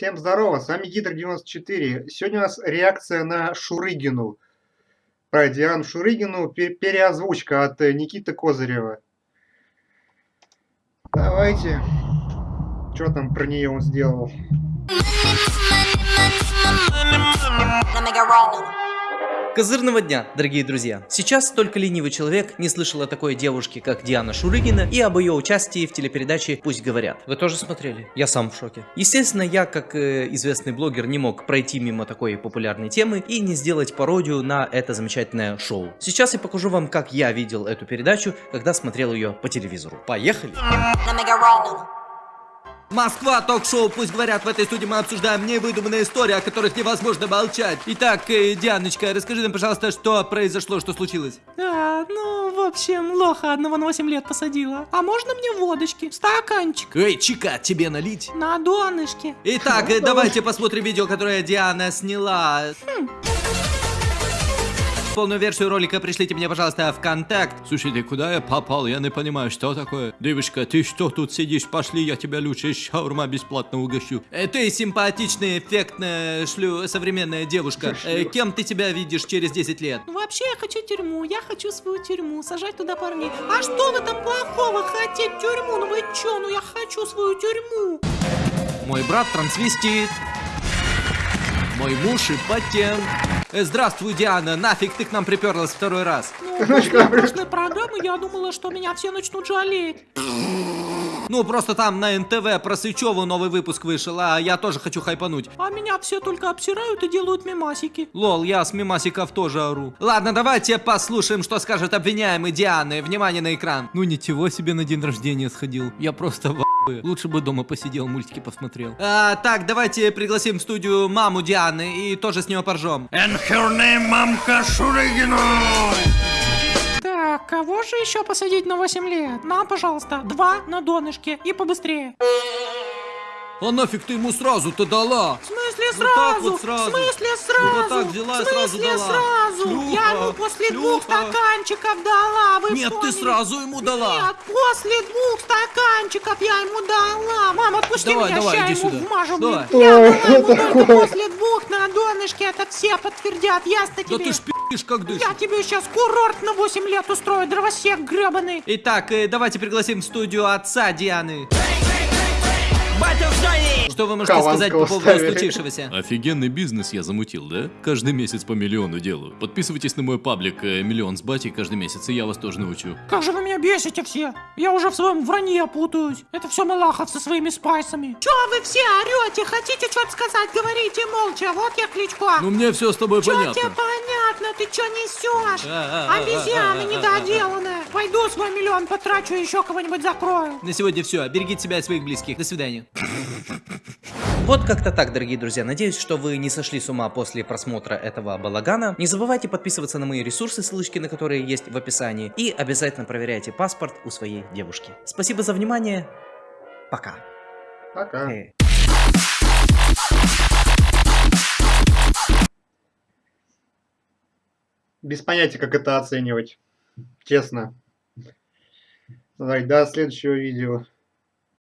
Всем здорово, с вами Гидр94. Сегодня у нас реакция на Шурыгину. Про Диану Шурыгину, переозвучка от э, Никиты Козырева. Давайте. Что там про нее он сделал? Козырного дня, дорогие друзья! Сейчас только ленивый человек не слышал о такой девушке, как Диана Шурыгина, и об ее участии в телепередаче «Пусть говорят». Вы тоже смотрели? Я сам в шоке. Естественно, я, как э, известный блогер, не мог пройти мимо такой популярной темы и не сделать пародию на это замечательное шоу. Сейчас я покажу вам, как я видел эту передачу, когда смотрел ее по телевизору. Поехали! Москва, ток-шоу, пусть говорят, в этой студии мы обсуждаем невыдуманные истории, о которых невозможно молчать. Итак, э, Дианочка, расскажи нам, пожалуйста, что произошло, что случилось? А, ну, в общем, лоха одного на 8 лет посадила. А можно мне водочки? Стаканчик. Эй, чика, тебе налить? На донышке. Итак, э, давайте посмотрим видео, которое Диана сняла. Хм. Полную версию ролика пришлите мне, пожалуйста, в контакт. Слушайте, куда я попал? Я не понимаю, что такое. Девушка, ты что тут сидишь? Пошли, я тебя лучше шаурма бесплатно угощу. Э, ты симпатичная, эффектная, шлю, современная девушка. Э, кем ты себя видишь через 10 лет? Ну, вообще, я хочу тюрьму. Я хочу свою тюрьму. Сажать туда парней. А что в этом плохого? Хотеть тюрьму? Ну вы чё? Ну я хочу свою тюрьму. Мой брат трансвестит. Мой муж импотент. Э, здравствуй, Диана, нафиг ты к нам приперлась второй раз? Ну, после прошлой программы я думала, что меня все начнут жалеть. Ну, просто там на НТВ про Сычеву новый выпуск вышел, а я тоже хочу хайпануть. А меня все только обсирают и делают мемасики. Лол, я с мемасиков тоже ору. Ладно, давайте послушаем, что скажет обвиняемый Дианы. Внимание на экран. Ну, ничего себе на день рождения сходил. Я просто в Лучше бы дома посидел, мультики посмотрел. А, так, давайте пригласим в студию маму Дианы и тоже с нее поржем. And her name мамка Шурыгина. Так, кого же еще посадить на 8 лет? Нам, пожалуйста, два на донышке и побыстрее. А нафиг ты ему сразу-то дала? В смысле Вот так сразу? вот сразу. В смысле Ну, сразу? вот так взяла и В сразу смысле дала. сразу? Шлюха, Я ему после двух шлюха. стаканчиков дала. Вы Нет, ты вспомнили? сразу ему дала. Нет, после двух стаканчиков я ему дала. Мама, отпусти Давай, меня, давай, ща иди ему сюда. вмажу. Давай. блин. Я дала ему только после двух на донышке. Это все подтвердят. Ясно Да тебе? ты ж как дышишь. Я тебе сейчас курорт на 8 лет устрою, дровосек гребаный. Итак, э, давайте пригласим в студию отца Дианы. Что вы можете Хованского сказать по поводу ставили. случившегося? Офигенный бизнес я замутил, да? Каждый месяц по миллиону делаю. Подписывайтесь на мой паблик э, «Миллион с батей» каждый месяц, и я вас тоже научу. Как же вы меня бесите все! Я уже в своем вранье путаюсь. Это все Малахов со своими спайсами. Че вы все орете? Хотите что-то сказать? Говорите молча. Вот я Кличко. Ну мне все с тобой Че понятно. тебе понятно? Ты что несешь? А, Обезьяна недоделанная. Пойду свой миллион потрачу, еще кого-нибудь закрою. На сегодня все. Берегите себя и своих близких. До свидания. Вот как-то так, дорогие друзья. Надеюсь, что вы не сошли с ума после просмотра этого балагана. Не забывайте подписываться на мои ресурсы, ссылочки на которые есть в описании. И обязательно проверяйте паспорт у своей девушки. Спасибо за внимание. Пока. Пока. Э. Без понятия, как это оценивать. Честно. Давай, до следующего видео.